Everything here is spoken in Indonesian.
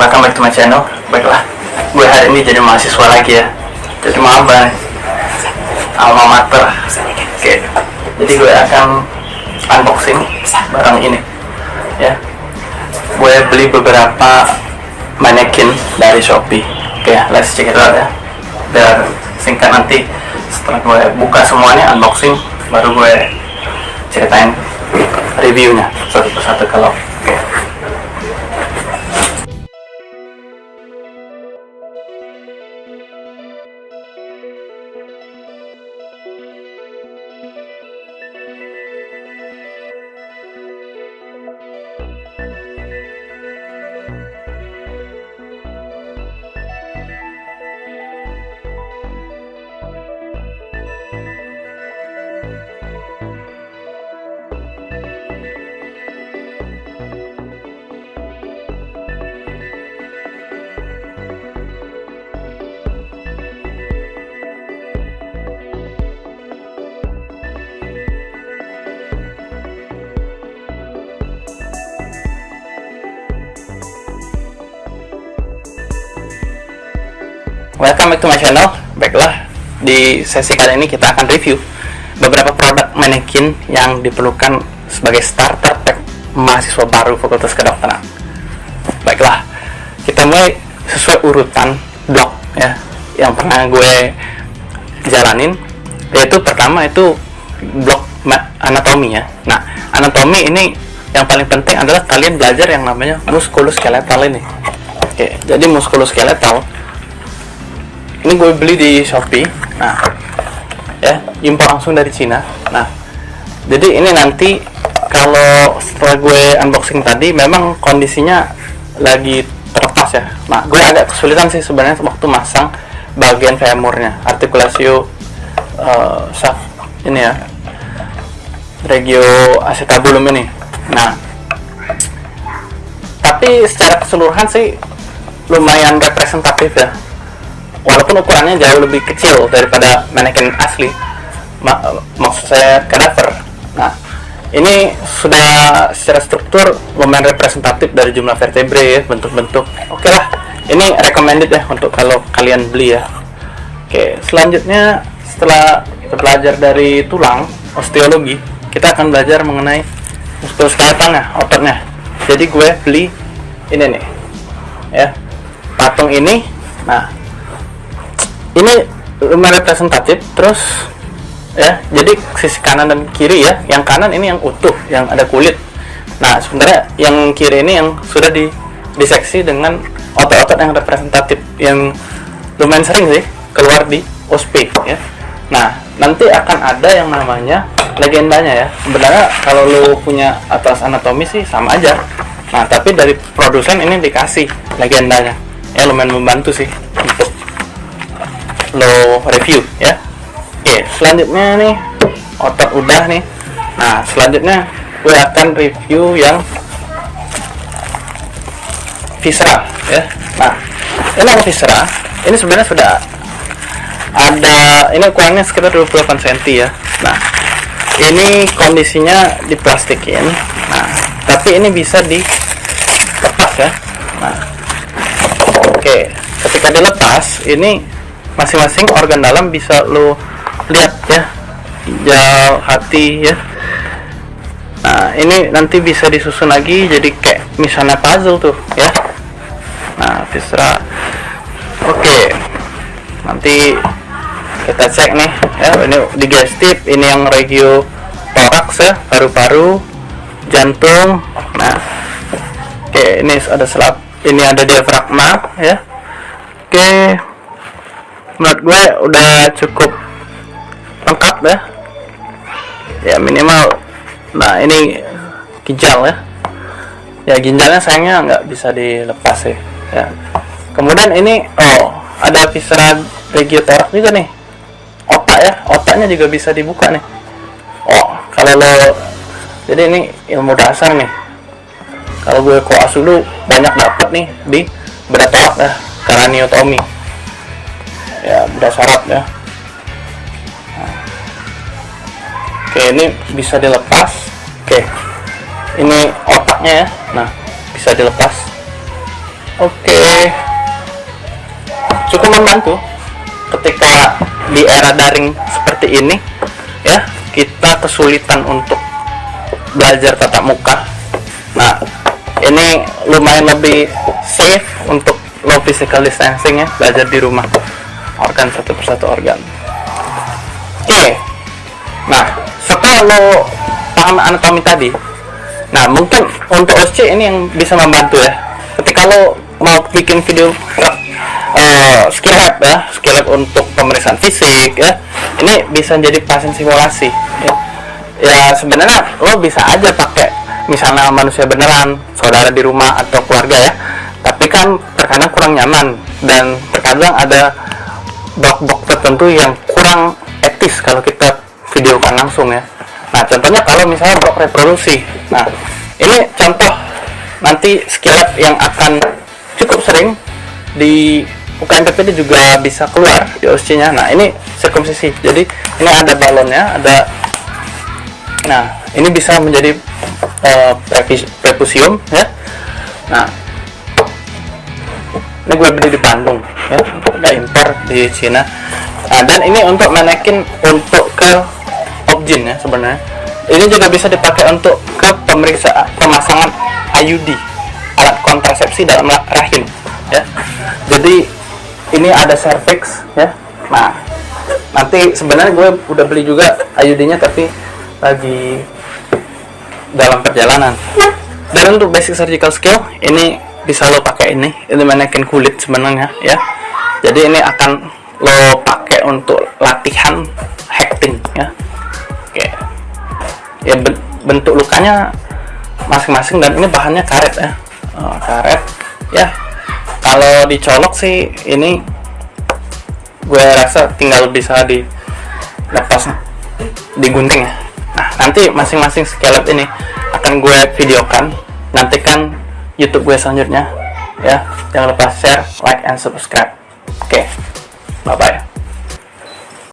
welcome back to my channel. Baiklah, gue hari ini jadi mahasiswa lagi ya. Jadi maba Alma mater. Oke, jadi gue akan unboxing barang ini Ya. Gue beli beberapa manekin dari Shopee. Oke, let's check it out ya. Biar singkat nanti setelah gue buka semuanya unboxing Baru gue ceritain reviewnya. Satu persatu kalau Welcome back to my channel. Baiklah, di sesi kali ini kita akan review beberapa produk manekin yang diperlukan sebagai starter pack mahasiswa baru Fakultas Kedokteran. Baiklah, kita mulai sesuai urutan blok ya yang pernah gue jalanin yaitu pertama itu blok anatomi ya. Nah, anatomi ini yang paling penting adalah kalian belajar yang namanya muskuloskeletal ini. Oke, jadi muskuloskeletal ini gue beli di Shopee. Nah ya impor langsung dari Cina. Nah jadi ini nanti kalau setelah gue unboxing tadi memang kondisinya lagi terlepas ya. Nah gue agak kesulitan sih sebenarnya waktu masang bagian femurnya artikulasi uh, shaft ini ya regio acetabulum ini. Nah tapi secara keseluruhan sih lumayan representatif ya walaupun ukurannya jauh lebih kecil daripada manekin asli. Mak maksud saya kadaver nah ini sudah secara struktur lumayan representatif dari jumlah vertebrae ya bentuk-bentuk. Oke lah ini recommended ya untuk kalau kalian beli ya. Oke selanjutnya setelah kita belajar dari tulang osteologi kita akan belajar mengenai muskuloskeletalnya ototnya. Jadi gue beli ini nih ya. Patung ini nah ini lumayan representatif terus ya jadi sisi kanan dan kiri ya yang kanan ini yang utuh yang ada kulit. Nah sebenarnya yang kiri ini yang sudah di diseksi dengan otot-otot yang representatif yang lumayan sering sih keluar di OSP ya. Nah nanti akan ada yang namanya legendanya ya. Sebenarnya kalau lo punya atas anatomi sih sama aja. Nah tapi dari produsen ini dikasih legendanya. Ya lumayan membantu sih untuk lo review ya. Oke selanjutnya nih otot udah nih. Nah selanjutnya gue akan review yang visceral ya. Nah ini yang visceral ini sebenarnya sudah ada ini ukurannya sekitar 28 cm ya. Nah ini kondisinya diplastikin. Nah tapi ini bisa dilepas ya. Nah oke ketika dilepas ini masing-masing organ dalam bisa lo lihat ya. Ginjal hati ya. Nah ini nanti bisa disusun lagi jadi kayak misalnya puzzle tuh ya. Nah viscera oke. Nanti kita cek nih ya. Ini digestif ini yang regio toraks ya paru-paru jantung. Nah oke ini ada selap ini ada diafragma ya. Oke menurut gue udah cukup lengkap ya. Ya minimal. Nah ini ginjal ya. Ya ginjalnya sayangnya nggak bisa dilepas ya, ya. Kemudian ini oh ada viscera regiotorak juga nih. Otak ya otaknya juga bisa dibuka nih. Oh kalau lo jadi ini ilmu dasar nih. Kalau gue koas dulu banyak dapat nih di berat torak ya karaniotomi ya udah syarat ya. Oke ini bisa dilepas. Oke ini otaknya ya. Nah bisa dilepas. Oke. Cukup membantu ketika di era daring seperti ini ya. Kita kesulitan untuk belajar tatap muka. Nah ini lumayan lebih safe untuk low physical distancing ya belajar di rumah organ satu persatu organ. Oke. Nah setelah lo paham anatomi tadi nah mungkin untuk OSC ini yang bisa membantu ya. Ketika lo mau bikin video uh, skill lab ya skill lab untuk pemeriksaan fisik ya ini bisa jadi pasien simulasi. Ya, ya sebenarnya lo bisa aja pakai misalnya manusia beneran saudara di rumah atau keluarga ya. Tapi kan terkadang kurang nyaman dan terkadang ada blok-blok tertentu yang kurang etis kalau kita videokan langsung ya. Nah contohnya kalau misalnya blok reproduksi. Nah ini contoh nanti skill lab yang akan cukup sering di UKM PPD juga bisa keluar di OSC nya. Nah ini sirkumsisi. Jadi ini ada balonnya ada nah ini bisa menjadi uh, prepusium ya. Nah ini gue beli di Bandung ya. Udah impor di Cina. Nah, dan ini untuk manekin untuk ke objin ya sebenarnya. Ini juga bisa dipakai untuk ke pemeriksaan pemasangan IUD alat kontrasepsi dalam rahim ya. Jadi ini ada cervix ya. Nah nanti sebenarnya gue udah beli juga IUD nya tapi lagi dalam perjalanan. Dan untuk basic surgical skill ini bisa lo pakai ini. Ini manekin kulit sebenarnya ya. Jadi ini akan lo pakai untuk latihan hacking ya. Oke. Ya bentuk lukanya masing-masing dan ini bahannya karet ya. Oh, karet. Ya kalau dicolok sih ini gue rasa tinggal bisa di lepas digunting ya. Nah nanti masing-masing skelet ini akan gue videokan. Nantikan YouTube gue selanjutnya ya. Jangan lupa share like and subscribe. Oke. Okay. bye bye